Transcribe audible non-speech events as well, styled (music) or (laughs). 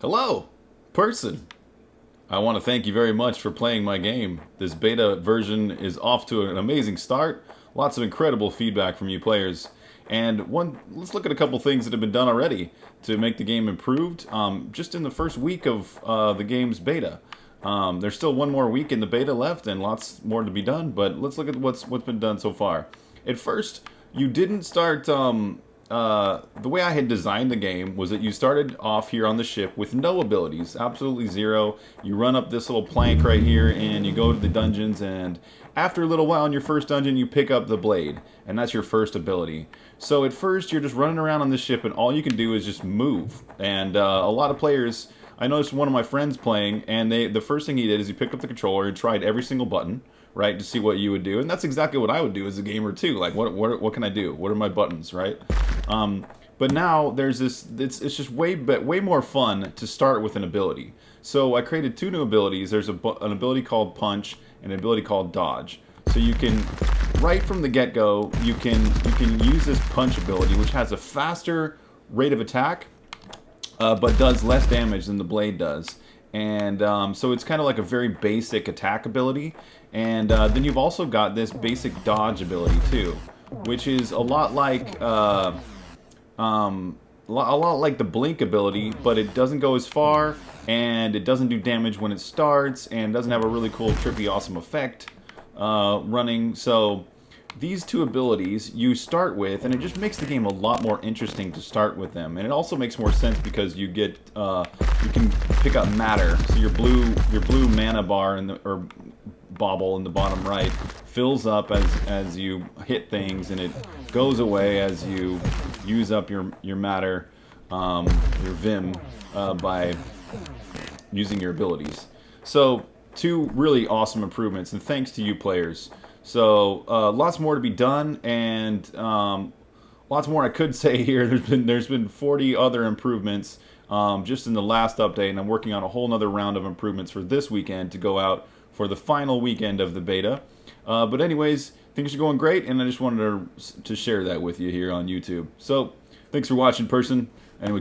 Hello, person. I want to thank you very much for playing my game. This beta version is off to an amazing start. Lots of incredible feedback from you players. And one, let's look at a couple things that have been done already to make the game improved. Um, just in the first week of uh, the game's beta. Um, there's still one more week in the beta left and lots more to be done, but let's look at what's what's been done so far. At first, you didn't start um, uh, the way I had designed the game was that you started off here on the ship with no abilities, absolutely zero. You run up this little plank right here and you go to the dungeons and after a little while in your first dungeon you pick up the blade and that's your first ability. So at first you're just running around on the ship and all you can do is just move. And uh, a lot of players, I noticed one of my friends playing and they the first thing he did is he picked up the controller and tried every single button right, to see what you would do. And that's exactly what I would do as a gamer too. Like, what what what can I do? What are my buttons, right? Um, but now there's this. It's it's just way but way more fun to start with an ability. So I created two new abilities. There's a, an ability called Punch and an ability called Dodge. So you can right from the get-go you can you can use this Punch ability, which has a faster rate of attack, uh, but does less damage than the blade does. And um, so it's kind of like a very basic attack ability. And uh, then you've also got this basic dodge ability too, which is a lot like uh, um, a lot like the blink ability, but it doesn't go as far, and it doesn't do damage when it starts, and doesn't have a really cool, trippy, awesome effect uh, running. So these two abilities you start with, and it just makes the game a lot more interesting to start with them. And it also makes more sense because you get uh, you can pick up matter. So your blue your blue mana bar in the or bauble in the bottom right fills up as as you hit things, and it goes away as you use up your your matter, um, your vim, uh, by using your abilities. So two really awesome improvements, and thanks to you players. So uh, lots more to be done, and um, lots more I could (laughs) say here. There's been there's been 40 other improvements um, just in the last update, and I'm working on a whole other round of improvements for this weekend to go out for the final weekend of the beta. Uh, but anyways, things are going great, and I just wanted to, to share that with you here on YouTube. So thanks for watching, person, and we